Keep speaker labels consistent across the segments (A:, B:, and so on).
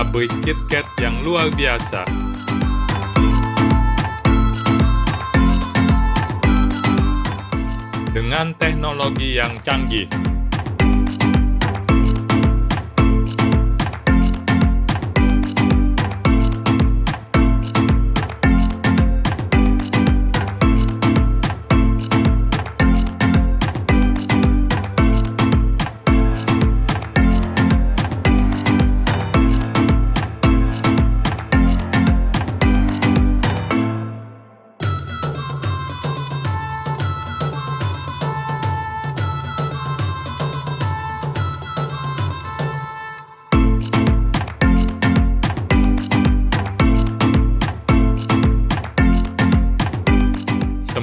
A: pabrik KitKat yang luar biasa. Dengan teknologi yang canggih.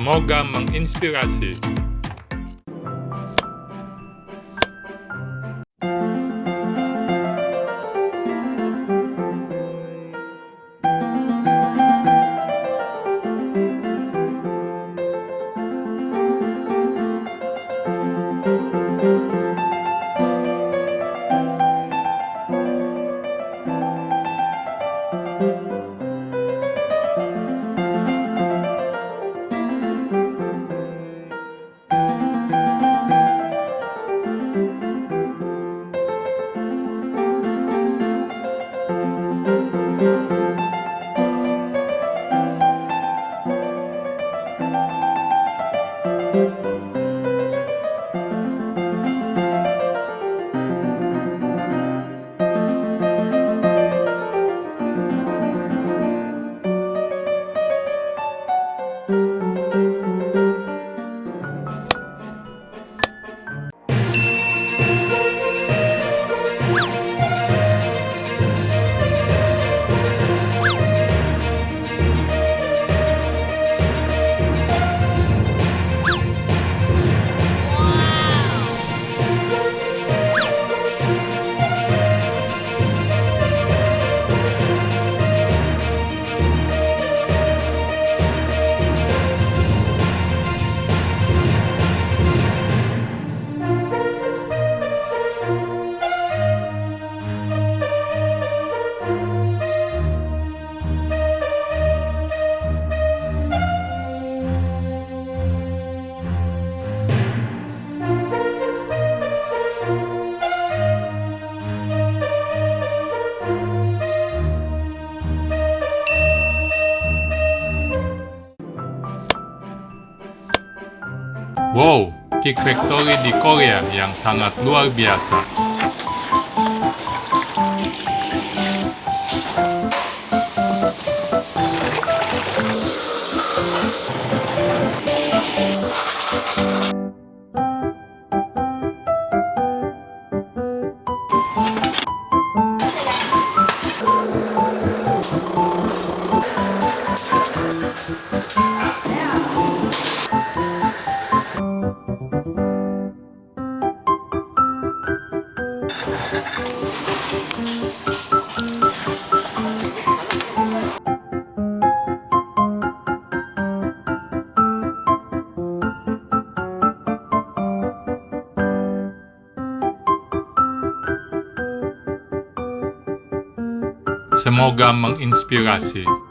A: Semoga menginspirasi. Wow, Kick Factory di Korea yang sangat luar biasa. Semoga menginspirasi.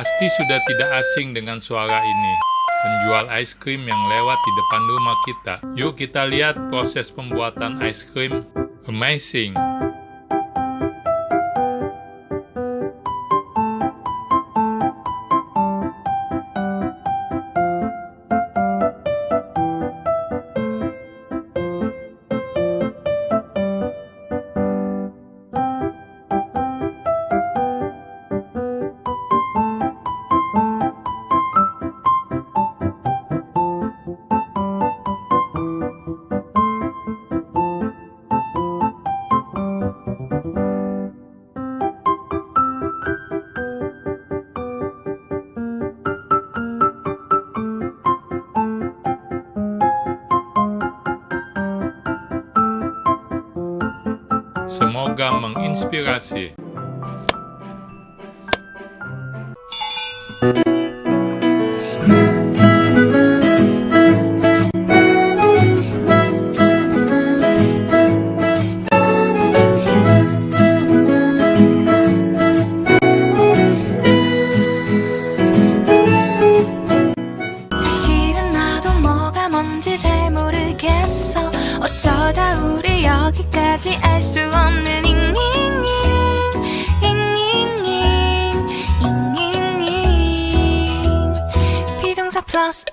A: Pasti sudah tidak asing dengan suara ini. Penjual es krim yang lewat di depan rumah kita. Yuk kita lihat proses pembuatan es krim. Amazing! Semoga menginspirasi.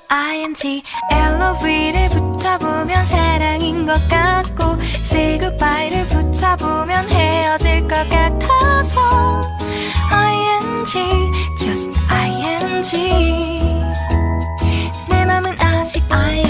B: ing love를 붙여보면 사랑인 것 같고 say goodbye를 붙여보면 헤어질 것 같아서 ing just ing 내 맘은 아직 ing